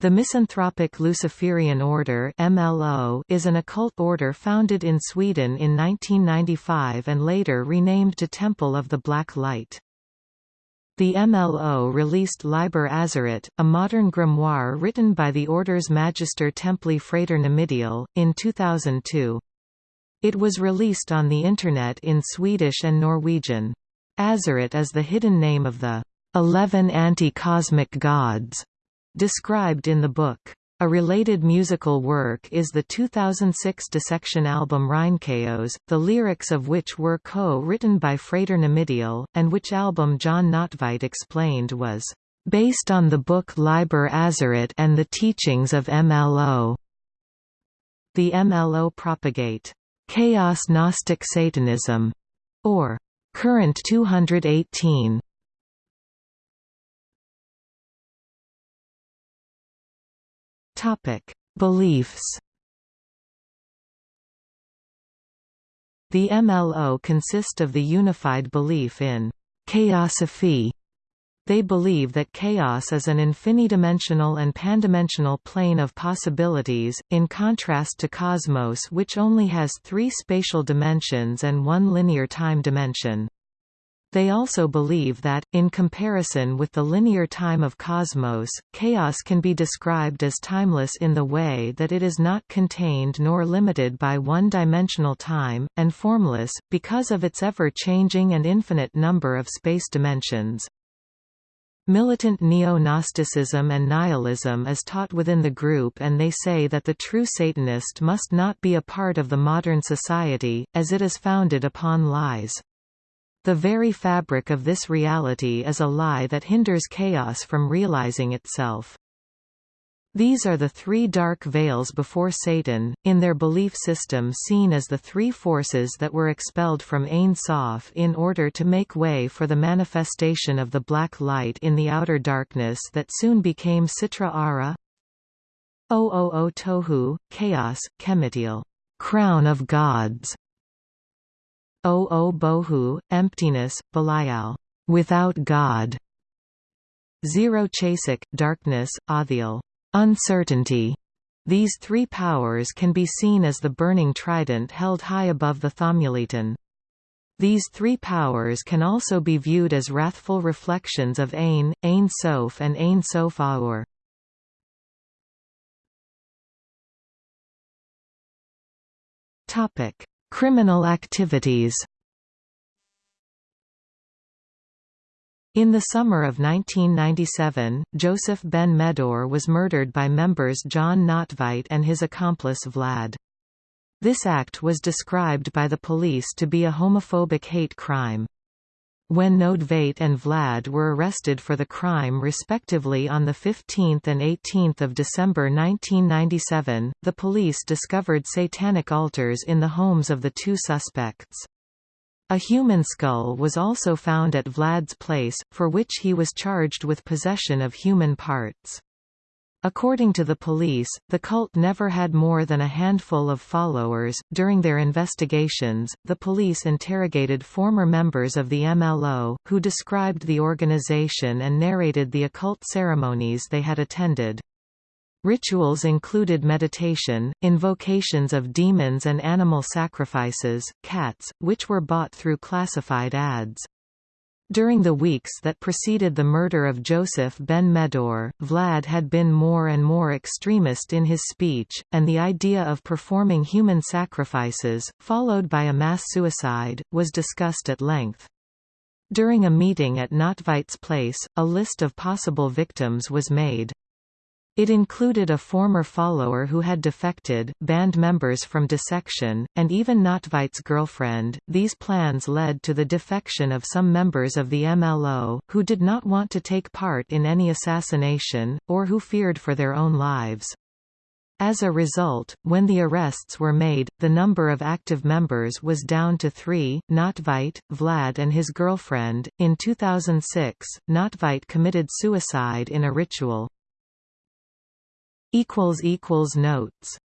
The Misanthropic Luciferian Order MLO is an occult order founded in Sweden in 1995 and later renamed to Temple of the Black Light. The MLO released Liber Azerate, a modern grimoire written by the order's Magister Templi Frater Nemidial, in 2002. It was released on the Internet in Swedish and Norwegian. Azerate is the hidden name of the Eleven Anti-Cosmic Gods described in the book. A related musical work is the 2006 dissection album Reinkaos, the lyrics of which were co-written by Frater Nemidial, and which album Jon Nödtveidt explained was based on the book Liber Azerate and the teachings of MLO. The MLO propagate chaos Gnostic Satanism, or current 218, Topic: Beliefs. The MLO consist of the unified belief in chaosophy. They believe that chaos is an infinidimensional and pandimensional plane of possibilities, in contrast to cosmos which only has three spatial dimensions and one linear time dimension. They also believe that, in comparison with the linear time of cosmos, chaos can be described as timeless in the way that it is not contained nor limited by one-dimensional time, and formless, because of its ever-changing and infinite number of space dimensions. Militant neo-Gnosticism and nihilism is taught within the group and they say that the true Satanist must not be a part of the modern society, as it is founded upon lies. The very fabric of this reality is a lie that hinders chaos from realizing itself. These are the three dark veils before Satan, in their belief system seen as the three forces that were expelled from Ein Sof in order to make way for the manifestation of the black light in the outer darkness that soon became Sitra Ahra. O Tohu, chaos, Kemetil, crown of gods, O Bohu, emptiness, Belial, without God. Zero Choshek, darkness, Athiel, uncertainty. These three powers can be seen as the burning trident held high above the Thomulaton. These three powers can also be viewed as wrathful reflections of Ain, Ain Sof and Ain Sof Aur. Criminal activities In the summer of 1997, Joseph Ben Meddour was murdered by members Jon Nödtveidt and his accomplice Vlad. This act was described by the police to be a homophobic hate crime. When Nödtveidt and Vlad were arrested for the crime respectively on 15 and 18 December 1997, the police discovered satanic altars in the homes of the two suspects. A human skull was also found at Vlad's place, for which he was charged with possession of human parts. According to the police, the cult never had more than a handful of followers. During their investigations, the police interrogated former members of the MLO, who described the organization and narrated the occult ceremonies they had attended. Rituals included meditation, invocations of demons and animal sacrifices, cats, which were bought through classified ads. During the weeks that preceded the murder of Joseph Ben Meddour, Vlad had been more and more extremist in his speech, and the idea of performing human sacrifices, followed by a mass suicide, was discussed at length. During a meeting at Nödtveidt's place, a list of possible victims was made. It included a former follower who had defected, band members from dissection, and even Nödtveidt's girlfriend. These plans led to the defection of some members of the MLO, who did not want to take part in any assassination, or who feared for their own lives. As a result, when the arrests were made, the number of active members was down to three, Nödtveidt, Vlad and his girlfriend. In 2006, Nödtveidt committed suicide in a ritual. Notes